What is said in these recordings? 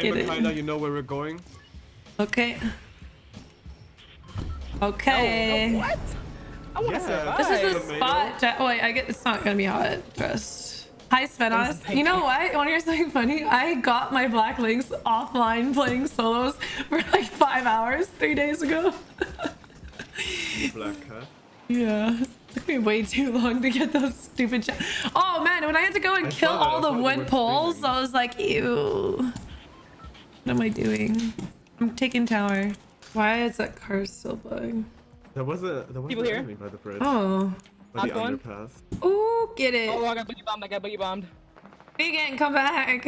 Okay, get Makayla, it. you know where we're going. Okay. Okay. No, no, what? I want to Yeah. survive. This is the Tomato. spot. Oh wait, I get. It's not gonna be hot. Trust. Hi Svenos. Thank You know you. what? Want to hear something funny? I got my Black Links offline playing solos for like five hours three days ago. Black cat. yeah. Took me way too long to get those stupid. Cha- oh man, when I had to go and I kill all the wood poles. I was like, ew. What am I doing? I'm taking tower. Why is that car still bugging? There was a there was People an here? by the bridge. Oh. by the Hot underpass. Ooh, get it. Oh, I got boogie bombed. I got boogie bombed. Vegan, come back.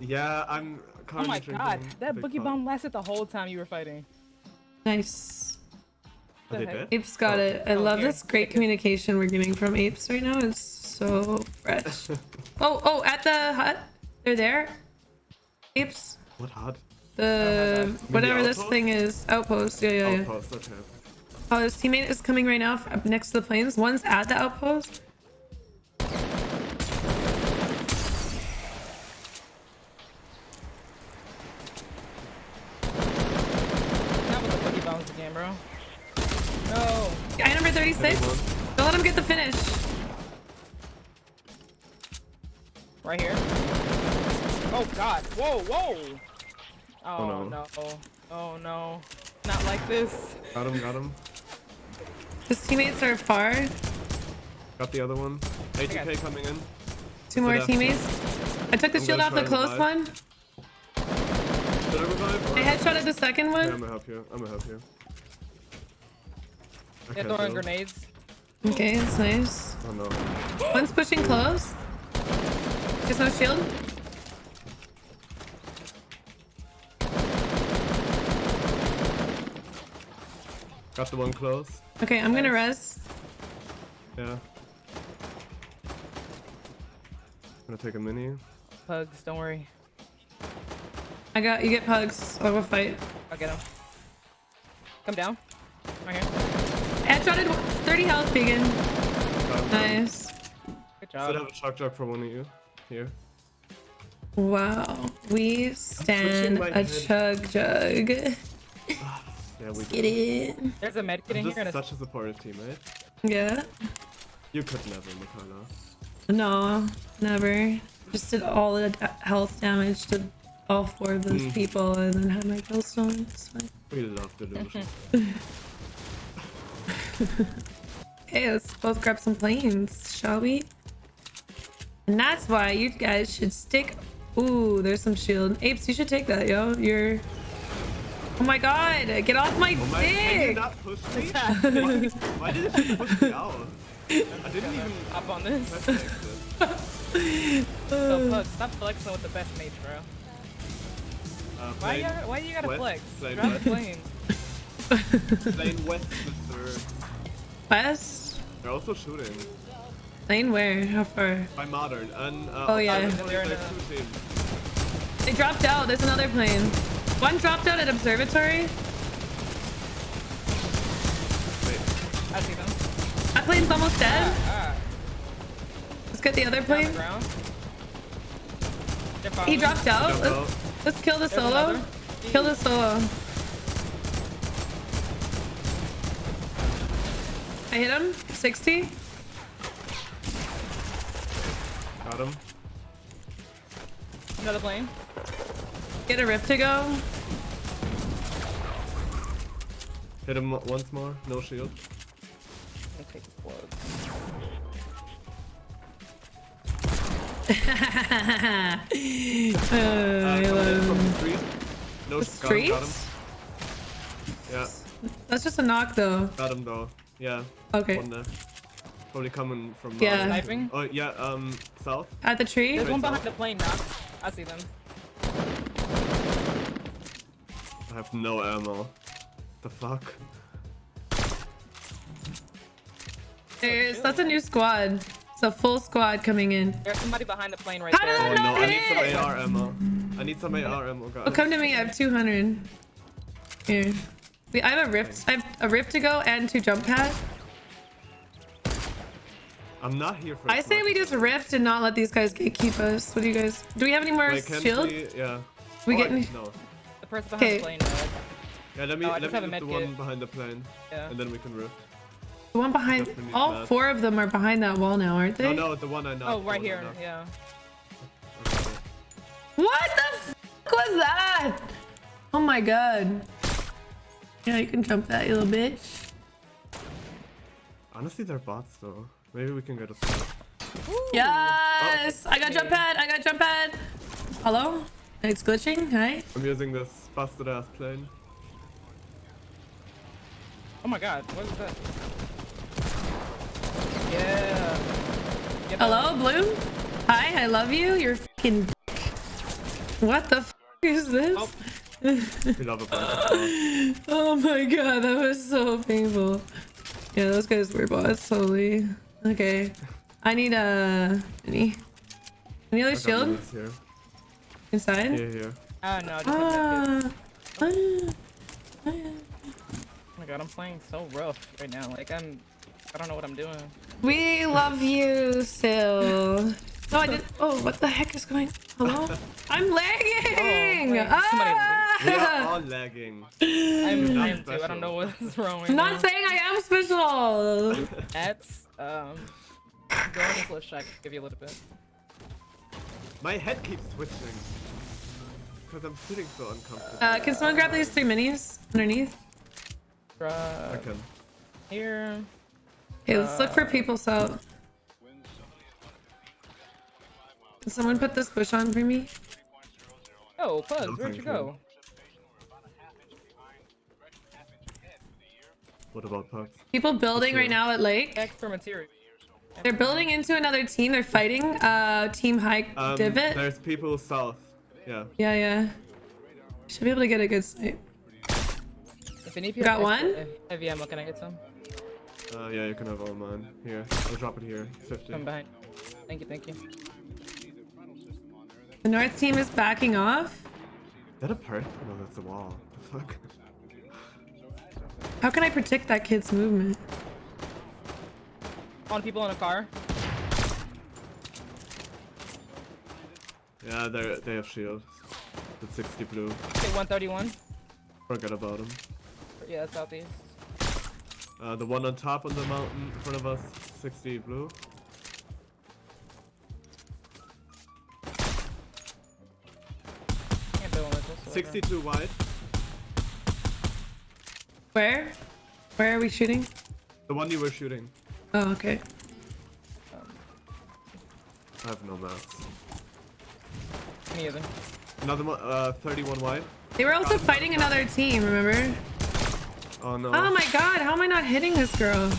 Yeah, I'm Oh my god, that boogie Pop. bomb lasted the whole time you were fighting. Nice. Are they the heck? dead? Apes got Oh, it. I Oh, love here, this great communication we're getting from apes right now. It's so fresh. oh, oh, at the hut. They're there. Apes. What hot? The whatever this thing is. Outpost. Yeah, yeah, yeah. Outpost, okay. Oh, his teammate is coming right now up next to the planes. One's at the outpost. Not with the boogie bombs again, bro. No. Guy number 36. Don't let him get the finish. Right here. Oh god. Whoa, whoa. Oh, Oh, no. no. Oh no. Not like this. Got him, got him. His teammates are far. Got the other one. got 80k it. coming in. Two more teammates. I took the I'm shield off the close revive. one. Did I revive? I headshotted the second one. Yeah, one. I'm gonna help you. I'm gonna help you. I They're can't throwing grenades. Okay, that's nice. Oh no. One's pushing close. There's no shield. Got the one close. Okay, I'm gonna res. Yeah. I'm Gonna take a mini. Pugs, don't worry. I got you. Get pugs. I'll go fight. I'll get him. Come down. Right here. Headshotted. 30 health, vegan. Got. Nice. Good job. Should have a shock jock for one of you. Here. Wow. We stand a head. chug jug. Ah. Yeah, we Get it. There's a med kit I'm in here. just And a... such a supportive teammate. Yeah. You could never, Mikala. No, never. Just did all the health damage to all four of those Mm. people and then had my killstone. It's fine. We love delusion. Hey, let's both grab some planes, shall we? And that's why you guys should stick. Ooh, there's some shield. Apes, you should take that, yo. You're. Oh my god, get off my Oh my, can you dick! push me? why, why did you push me out? I didn't even Up on this. So, Pugs, stop flexing with the best mates, bro. Uh, Why you, gotta, why you gotta west, flex? plane Drop west. the plane. plane west, mister. West? They're also shooting. Lane where? How far? By modern. And, uh, Oh, yeah. opposite They're in there's a- two teams. They dropped out. There's another plane. One dropped out at observatory. Wait, I see them. That plane's almost dead. Ah, Let's get the other on the plane. He dropped out. Let's, let's kill the There's solo. another. Kill the solo. I hit him. 60. Got him. Another plane. Get a rift to go. Hit him once more. No shield. I take this blood. uh, I coming in love from him. the street. No, The got him, got him. streets? Yeah, That's just a knock though. got him though. Yeah, Okay. one there. Probably coming from. Yeah. uh, Sniping? Oh yeah, um, south. At the tree. There's one Right behind the plane now. I see them. I have no ammo. The fuck? There's that's a new squad. It's a full squad coming in. There's somebody behind the plane right How did there. I Oh not no, I need some AR ammo. I need some AR ammo, guys. Oh, come to me. I have 200. Here. Wait, I have a rift. I have a rift to go and two jump pad. I'm not here for. I say we just rift and not let these guys gatekeep us. What do you guys? Do we have any more Wait, shield? we? Yeah. We Oh, getting? No. The person behind Okay. the plane died. Yeah, let me Oh, let me have loot the med one behind the plane, Yeah. and then we can rift. The one behind. All that. four of them are behind that wall now, aren't they? no, the one I knocked. Oh, the right here. Yeah. Okay. What the fuck was that? Oh my god. Yeah, you can jump that, you little bitch. Honestly, they're bots though. Maybe we can get a spot. Yes! I got jump pad! I got jump pad! Hello? It's glitching? Hi? I'm using this busted ass plane. Oh my god. What is that? Yeah. Get Hello, Bloom? Hi, I love you. You're fucking. What the f is this? Oh. We love a bunch of bots. Oh my god, that was so painful. Yeah, those guys were bots, totally. Okay. I need a. Any? Any other shield inside? Here, here. Ah, no. I just have med Ah. Ah. Oh my god, I'm playing so rough right now. Like, I'm. I don't know what I'm doing. We love you still. No, I did. Oh, what the heck is going? Hello? I'm lagging. wait, somebody We are ah! all lagging. I'm, not I am too. I don't know what's wrong right I'm now. not saying I am special. That's, um. Go on this list check. Give you a little bit. My head keeps twitching. Because I'm sitting so uncomfortable. Uh, can someone grab these three minis underneath? I can. here. Okay, let's look for people. So, can someone put this bush on for me? Oh, Pugs, No, where'd you you. go? What about pugs? People building right now at Lake. Extra material. They're building into another team. They're fighting. Uh, Team High Um, Divot. There's people south. Yeah. Yeah, yeah. Should be able to get a good sight. If any of you Got have one? extra Heavy ammo, can I get some? Uh, yeah, you can have all mine. Here, I'll drop it here. 50. Come behind. Thank you, thank you. The North team is backing off. Is that a part? No, that's a wall. The fuck? How can I predict that kid's movement? On people in a car. Yeah, they they have shields. The 60 blue. Okay, 131. Forget about them. Yeah, southeast. Uh, the one on top of the mountain in front of us, 60 blue. Can't build with this. whatever. 62 wide. Where? Where are we shooting? The one you were shooting. Oh, okay. I have no maps. Me either. Another one, uh, 31 wide. They were also fighting another team, remember? Oh no. Oh my god, how am I not hitting this girl?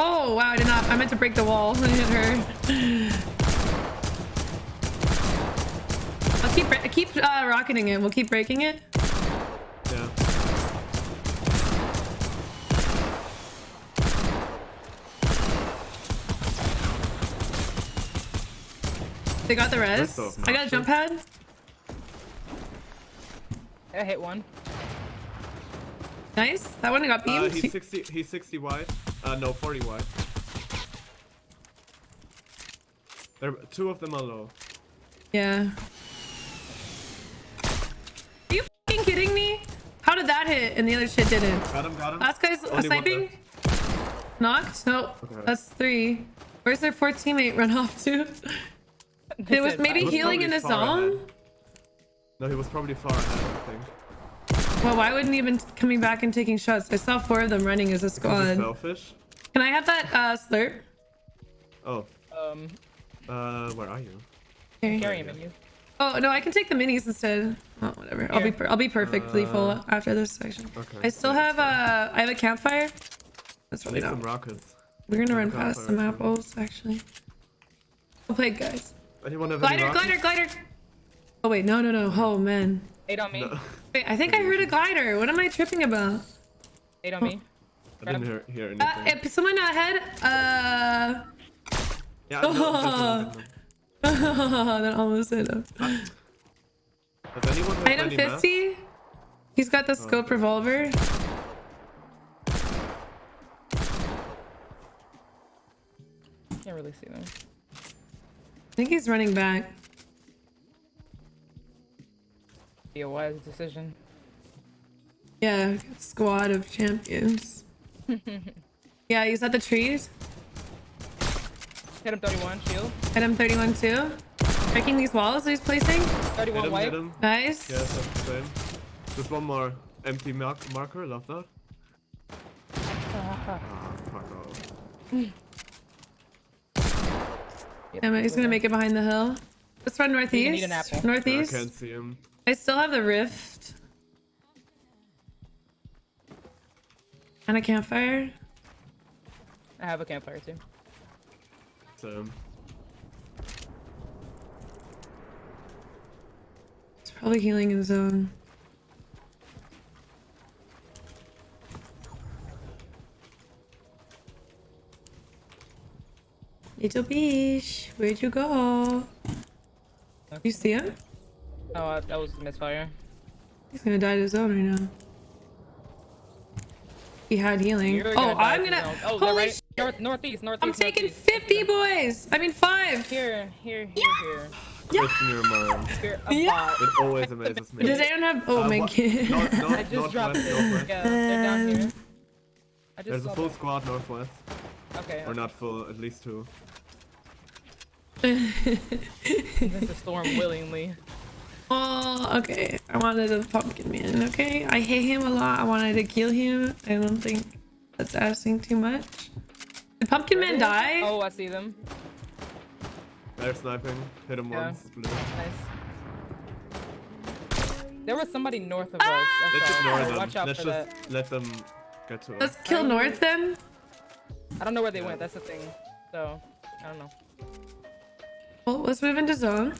Oh, wow, I did not. I meant to break the wall and hit her. I'll keep, bre- keep uh, rocketing it. We'll keep breaking it. Yeah. They got the res. I got a jump pad. I hit one. Nice. That one got Uh, he's 60. He's 60 wide. Uh, no, 40 wide. There, two of them are low. yeah. Are you fucking kidding me? How did that hit and the other shit didn't? Got him. Got him. Last guy's Only sniping. Knocked? No, Okay. that's three. Where's their fourth teammate run off to? It was maybe bye. was healing in the far zone? ahead. No, he was probably far ahead. I think. Well, why wouldn't he have been coming back and taking shots? I saw four of them running as a squad. selfish. Can I have that uh, slurp? Oh. Um, Uh, where are you? Here. carry him in you. Oh no, I can take the minis instead. Oh, whatever. I'll be Here. per- I'll be perfectly full Uh, after this section. Okay. I still have uh I have a campfire. That's I really need some rockets. We're gonna some run past some campfire, too. apples actually. Well played, guys. Anyone have any Glider, rockets? glider, glider. Oh wait, no, no, no. Oh man. Eight on me. No, Wait, I think I heard a glider. What am I tripping about? Eight on me. I didn't hear, hear anything. Uh, if someone ahead. Uh. yeah, no, no. that almost hit him. Does anyone Item any maps? 50. He's got the scope okay. revolver. Can't really see them. I think he's running back. Be a wise decision. Yeah, squad of champions. yeah, he's at the trees. Hit him 31, shield. Hit him 31 too. Breaking these walls that he's placing. 31 Hit him, white. hit him. Nice. Yeah, that's the same. Just one more empty mark marker, love that. Ah, fuck off. Yep, Damn it, he's gonna make it behind the hill. Let's run northeast. need an. I Northeast. can't see him. I still have the rift. And a campfire. I have a campfire too. So, It's probably healing in zone. Little Beach, where'd you go? You see him? Oh, uh, that was a misfire. He's gonna die to zone right now. He had healing. You're Oh, die I'm gonna. Oh, holy right. sh- North, northeast, northeast. I'm taking northeast. 50 boys. I mean five. Here, here, here, here. Christian, you're mine. Here, a Yeah. It always amazes me. Does anyone have? Oh Uh, my what- god. North, north, I just dropped northwest, it. northwest. Yeah, they're down here. I just There's a full them. squad northwest. Okay, Or not full, at least two. into storm willingly. Oh, okay. I wanted a pumpkin man. Okay, I hate him a lot. I wanted to kill him. I don't think that's asking too much. Did pumpkin man die? Oh, I see them. They're sniping. Hit him Yeah. once. Split. Nice. There was somebody north of us. Ah! I Let's ignore them. Watch out Let's for just that. let them get to us. Let's kill North then. I don't know where they went. That's the thing. So I don't know. Well, let's move into zone.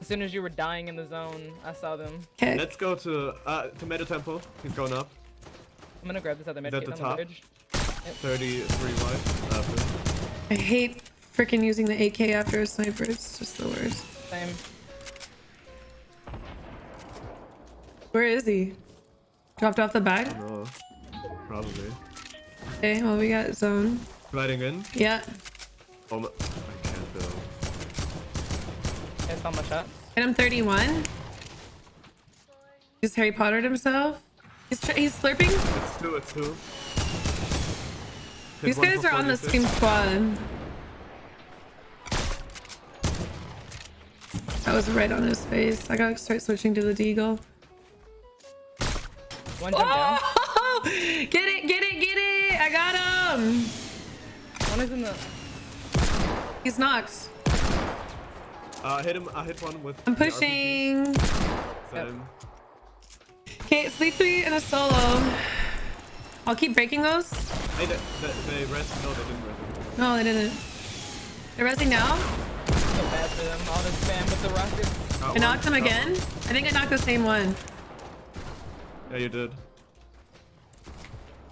As soon as you were dying in the zone, I saw them. Okay. Let's go to uh, to Tomato Temple. He's going up. I'm gonna grab this other Is medkit that on the the top? 33 white. After. I hate freaking using the AK after a sniper. It's just the worst. Same. Where is he? Dropped off the bag? No. Probably. Okay, well, we got zone. Riding in. Yeah. Oh my. I can't. I saw my shots. Hit him 31. He's Harry Pottered himself. He's, he's slurping. It's two, it's two. These guys are on the 46. same squad. That was right on his face. I gotta start switching to the deagle. One jump down. Oh! Get it, get it, get it! I got him! One is in the. He's knocked. Uh, hit him. I hit one with. I'm pushing. Same. Okay, sleep three and a solo. I'll keep breaking those. Hey, they, they, they res- No, they didn't res. No, they didn't. They're resing now. So bad for them. All this spam with the rockets. Got I one, knocked him got again. I think I knocked the same one. Yeah, you did.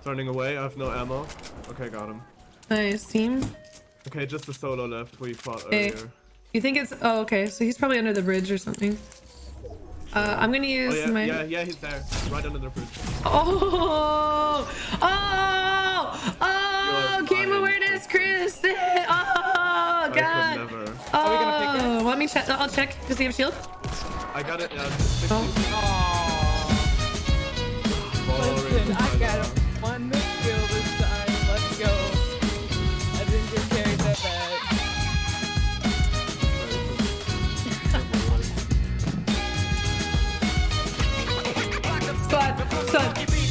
Turning away. I have no ammo. Okay, got him. Nice team. Okay, just the solo left we fought Okay. earlier. You think it's oh okay, so he's probably under the bridge or something. Uh, I'm gonna Oh use yeah, my yeah, yeah, he's there. Right under the bridge. Oh oh oh game awareness, Chris. Oh god. never. we gonna pick Oh, let me check. I'll check. Does he have shield? I got it. Yeah, 60. Oh. Listen, I got one Son.